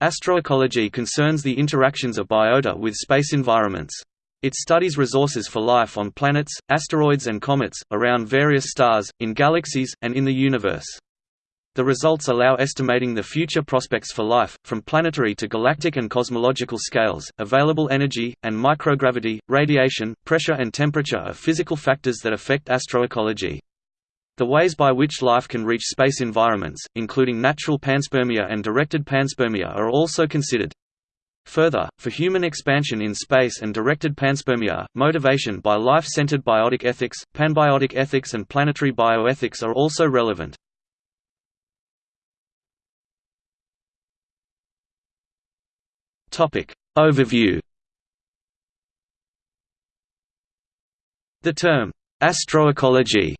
Astroecology concerns the interactions of biota with space environments. It studies resources for life on planets, asteroids and comets, around various stars, in galaxies, and in the universe. The results allow estimating the future prospects for life, from planetary to galactic and cosmological scales. Available energy, and microgravity, radiation, pressure, and temperature are physical factors that affect astroecology. The ways by which life can reach space environments, including natural panspermia and directed panspermia are also considered. Further, for human expansion in space and directed panspermia, motivation by life-centered biotic ethics, panbiotic ethics and planetary bioethics are also relevant. Overview The term, astroecology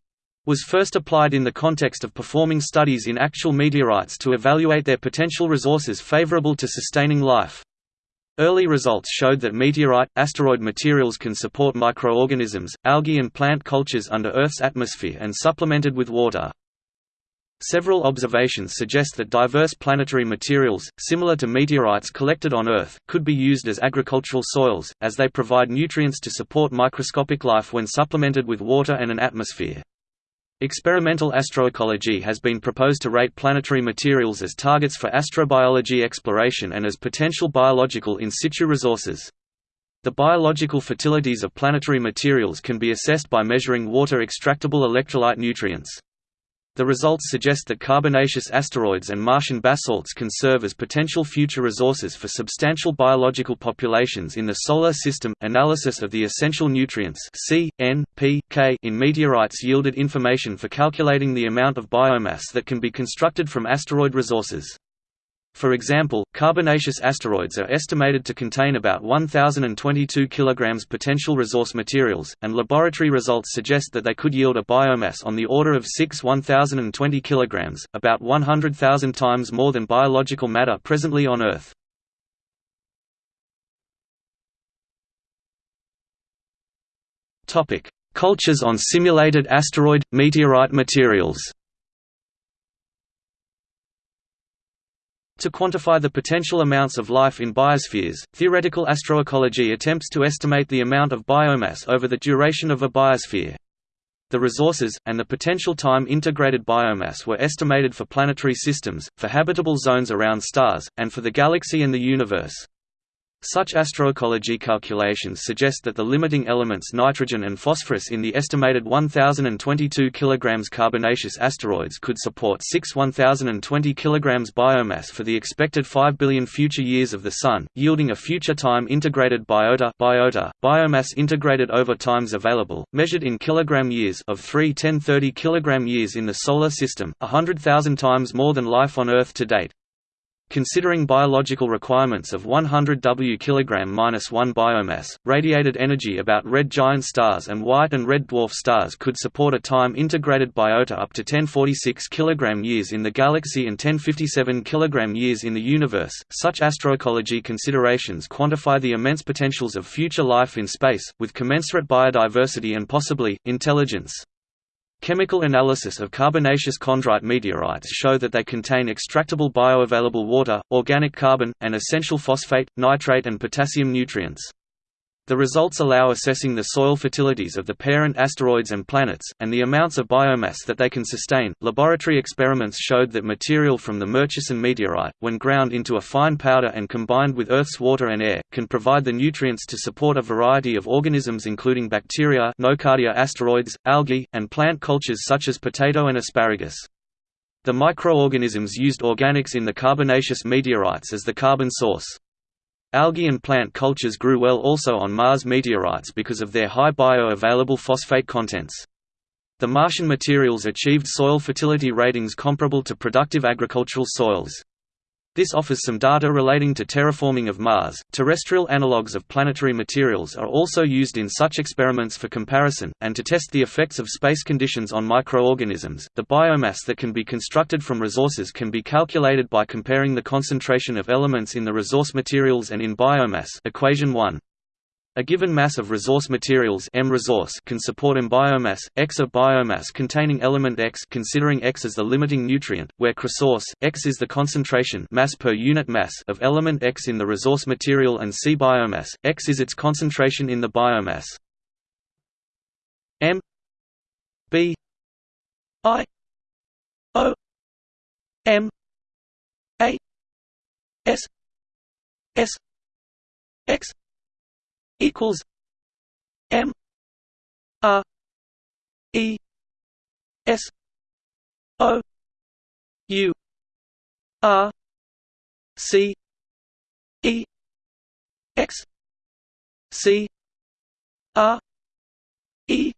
was first applied in the context of performing studies in actual meteorites to evaluate their potential resources favorable to sustaining life. Early results showed that meteorite, asteroid materials can support microorganisms, algae and plant cultures under Earth's atmosphere and supplemented with water. Several observations suggest that diverse planetary materials, similar to meteorites collected on Earth, could be used as agricultural soils, as they provide nutrients to support microscopic life when supplemented with water and an atmosphere. Experimental astroecology has been proposed to rate planetary materials as targets for astrobiology exploration and as potential biological in situ resources. The biological fertilities of planetary materials can be assessed by measuring water-extractable electrolyte nutrients. The results suggest that carbonaceous asteroids and Martian basalts can serve as potential future resources for substantial biological populations in the Solar System. Analysis of the essential nutrients C, N, P, K in meteorites yielded information for calculating the amount of biomass that can be constructed from asteroid resources. For example, carbonaceous asteroids are estimated to contain about 1,022 kg potential resource materials, and laboratory results suggest that they could yield a biomass on the order of 6 1,020 kg, about 100,000 times more than biological matter presently on Earth. Cultures on simulated asteroid, meteorite materials To quantify the potential amounts of life in biospheres, theoretical astroecology attempts to estimate the amount of biomass over the duration of a biosphere. The resources, and the potential time-integrated biomass were estimated for planetary systems, for habitable zones around stars, and for the galaxy and the universe. Such astroecology calculations suggest that the limiting elements nitrogen and phosphorus in the estimated 1022 kg carbonaceous asteroids could support 6 1020 kg biomass for the expected 5 billion future years of the Sun, yielding a future time integrated biota, biota biomass integrated over times available, measured in kilogram years of 3 10 30 kg years in the Solar System, 100,000 times more than life on Earth to date. Considering biological requirements of 100 W kg-1 biomass, radiated energy about red giant stars and white and red dwarf stars could support a time-integrated biota up to 1046 kg years in the galaxy and 1057 kg years in the universe. Such astroecology considerations quantify the immense potentials of future life in space, with commensurate biodiversity and possibly, intelligence. Chemical analysis of carbonaceous chondrite meteorites show that they contain extractable bioavailable water, organic carbon, and essential phosphate, nitrate and potassium nutrients. The results allow assessing the soil fertilities of the parent asteroids and planets, and the amounts of biomass that they can sustain. Laboratory experiments showed that material from the Murchison meteorite, when ground into a fine powder and combined with Earth's water and air, can provide the nutrients to support a variety of organisms including bacteria, nocardia asteroides, algae, and plant cultures such as potato and asparagus. The microorganisms used organics in the carbonaceous meteorites as the carbon source. Algae and plant cultures grew well also on Mars meteorites because of their high bioavailable phosphate contents. The Martian materials achieved soil fertility ratings comparable to productive agricultural soils. This offers some data relating to terraforming of Mars. Terrestrial analogues of planetary materials are also used in such experiments for comparison, and to test the effects of space conditions on microorganisms. The biomass that can be constructed from resources can be calculated by comparing the concentration of elements in the resource materials and in biomass. Equation 1. A given mass of resource materials M resource can support M biomass, X of biomass containing element X considering X as the limiting nutrient, where resource, X is the concentration mass per unit mass of element X in the resource material and C biomass, X is its concentration in the biomass. M B I O M A S S X equals M R E S O U R C E X C R E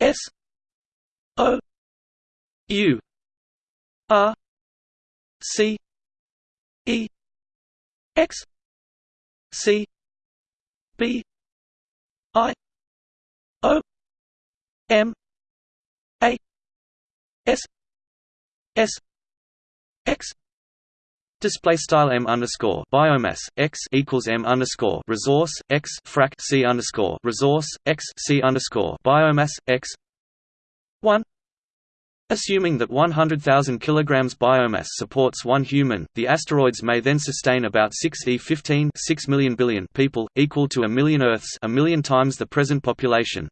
S O U R C E X C B I O M A S S X Display style m underscore biomass x equals m underscore resource x frac c underscore resource x c underscore biomass x one Assuming that 100,000 kg biomass supports one human, the asteroids may then sustain about 6 E15 6 million billion people, equal to a million Earths a million times the present population.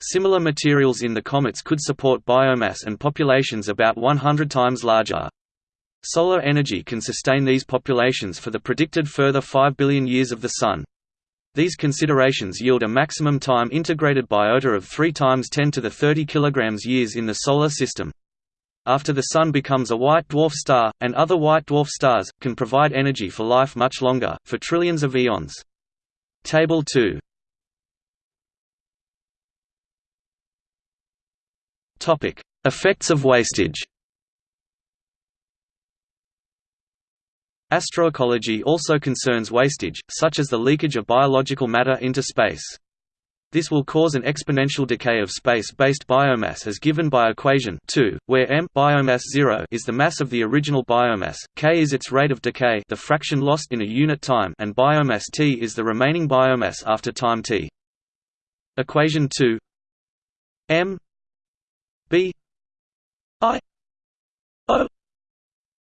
Similar materials in the comets could support biomass and populations about 100 times larger. Solar energy can sustain these populations for the predicted further 5 billion years of the Sun. These considerations yield a maximum time integrated biota of 3 times 10 to the 30 kg years in the Solar System. After the Sun becomes a white dwarf star, and other white dwarf stars, can provide energy for life much longer, for trillions of eons. Table 2 Effects of wastage Astroecology also concerns wastage, such as the leakage of biological matter into space. This will cause an exponential decay of space-based biomass as given by equation 2, where m biomass 0 is the mass of the original biomass, k is its rate of decay the fraction lost in a unit time and biomass t is the remaining biomass after time t. Equation 2 m b i o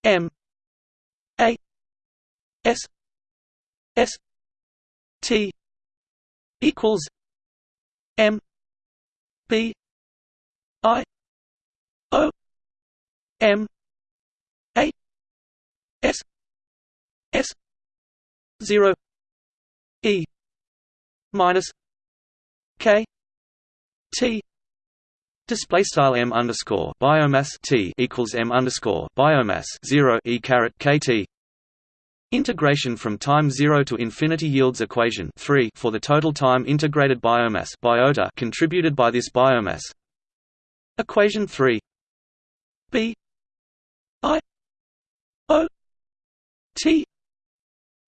m S S T equals M B I O M A S S zero E minus K T Display style m underscore biomass t equals m underscore biomass zero e caret kt Integration from time 0 to infinity yields equation 3 for the total time integrated biomass biota contributed by this biomass. Equation 3 B. I. O. T.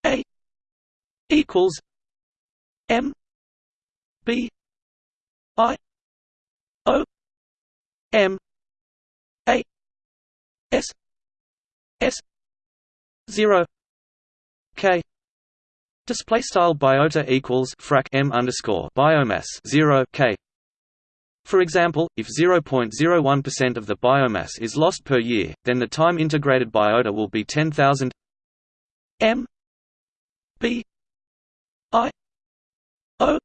A. equals M. B. I. O. M. A. S. S. zero K. Display style biota equals frac m underscore biomass 0 K. For example, if 0.01% of the biomass is lost per year, then the time integrated biota will be 10,000 m b i o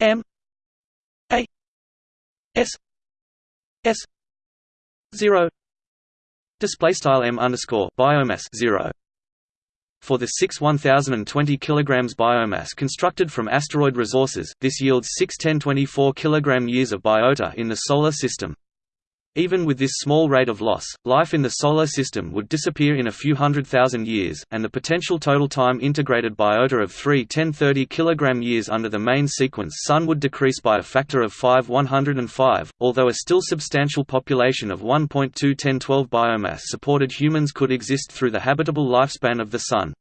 m a s s 0 display style m underscore biomass 0 for the 6 1020 kg biomass constructed from asteroid resources, this yields 6 1024 kg years of biota in the Solar System. Even with this small rate of loss, life in the Solar System would disappear in a few hundred thousand years, and the potential total time integrated biota of 3 1030 kg years under the main sequence Sun would decrease by a factor of 5 105, although a still substantial population of 1.2 1012 biomass supported humans could exist through the habitable lifespan of the Sun.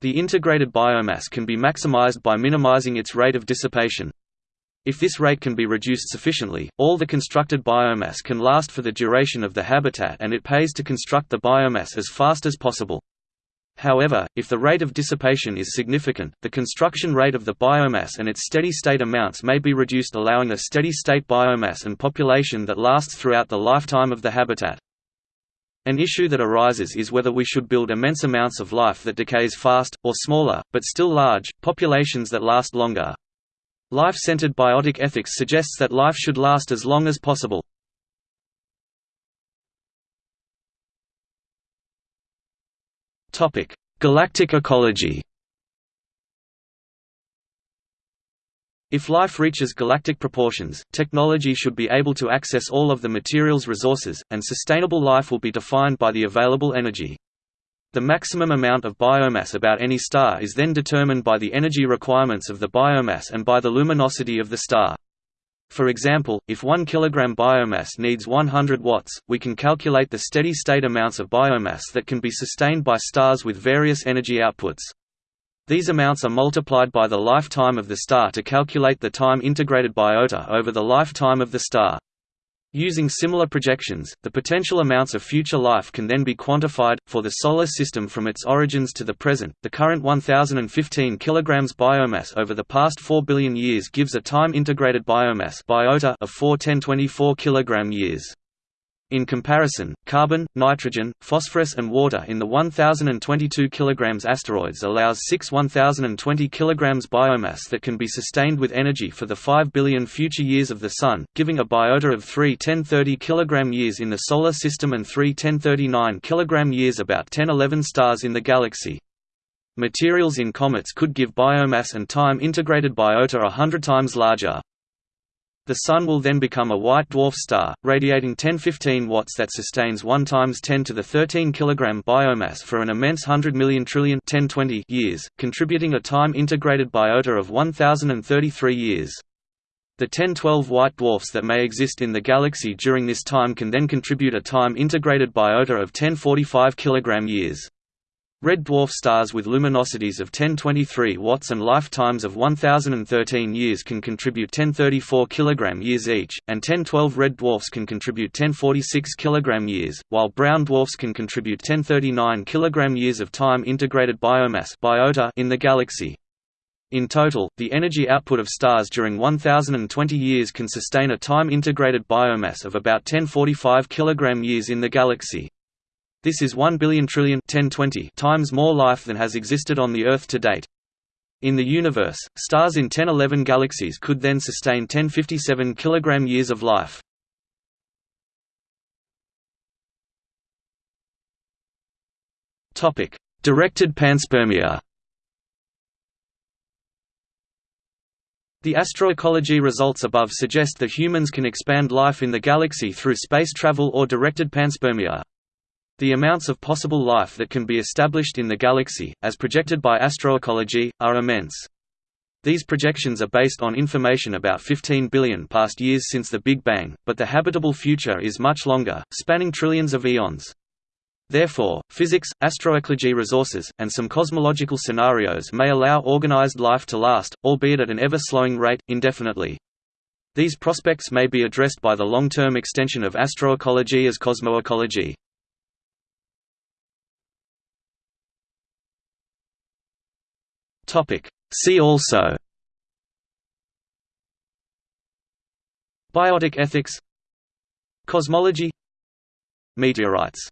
The integrated biomass can be maximized by minimizing its rate of dissipation. If this rate can be reduced sufficiently, all the constructed biomass can last for the duration of the habitat and it pays to construct the biomass as fast as possible. However, if the rate of dissipation is significant, the construction rate of the biomass and its steady-state amounts may be reduced allowing a steady-state biomass and population that lasts throughout the lifetime of the habitat. An issue that arises is whether we should build immense amounts of life that decays fast, or smaller, but still large, populations that last longer. Life-centered biotic ethics suggests that life should last as long as possible. Galactic ecology. If life reaches galactic proportions, technology should be able to access all of the material's resources, and sustainable life will be defined by the available energy. The maximum amount of biomass about any star is then determined by the energy requirements of the biomass and by the luminosity of the star. For example, if 1 kg biomass needs 100 watts, we can calculate the steady-state amounts of biomass that can be sustained by stars with various energy outputs. These amounts are multiplied by the lifetime of the star to calculate the time-integrated biota over the lifetime of the star. Using similar projections, the potential amounts of future life can then be quantified. For the Solar System from its origins to the present, the current 1015 kg biomass over the past 4 billion years gives a time integrated biomass biota of 4 1024 kg years. In comparison, carbon, nitrogen, phosphorus and water in the 1022 kg asteroids allows 6 1020 kg biomass that can be sustained with energy for the 5 billion future years of the Sun, giving a biota of 3 1030 kg years in the Solar System and 3 1039 kg years about 1011 stars in the galaxy. Materials in comets could give biomass and time integrated biota a hundred times larger. The Sun will then become a white dwarf star, radiating 1015 watts that sustains 1 times 10 to the 13 kg biomass for an immense 100 million trillion 1020 years, contributing a time-integrated biota of 1033 years. The 1012 white dwarfs that may exist in the galaxy during this time can then contribute a time-integrated biota of 1045 kg years. Red dwarf stars with luminosities of 1023 watts and lifetimes of 1013 years can contribute 1034 kg years each, and 1012 red dwarfs can contribute 1046 kg years, while brown dwarfs can contribute 1039 kg years of time integrated biomass biota in the galaxy. In total, the energy output of stars during 1020 years can sustain a time integrated biomass of about 1045 kg years in the galaxy. This is 1 billion trillion 1020 times more life than has existed on the Earth to date. In the universe, stars in 1011 galaxies could then sustain 1057 kg years of life. Topic: Directed panspermia. The astroecology results above suggest that humans can expand life in the galaxy through space travel or directed panspermia. The amounts of possible life that can be established in the galaxy, as projected by astroecology, are immense. These projections are based on information about 15 billion past years since the Big Bang, but the habitable future is much longer, spanning trillions of eons. Therefore, physics, astroecology resources, and some cosmological scenarios may allow organized life to last, albeit at an ever-slowing rate, indefinitely. These prospects may be addressed by the long-term extension of astroecology as cosmoecology. Topic. See also Biotic ethics Cosmology Meteorites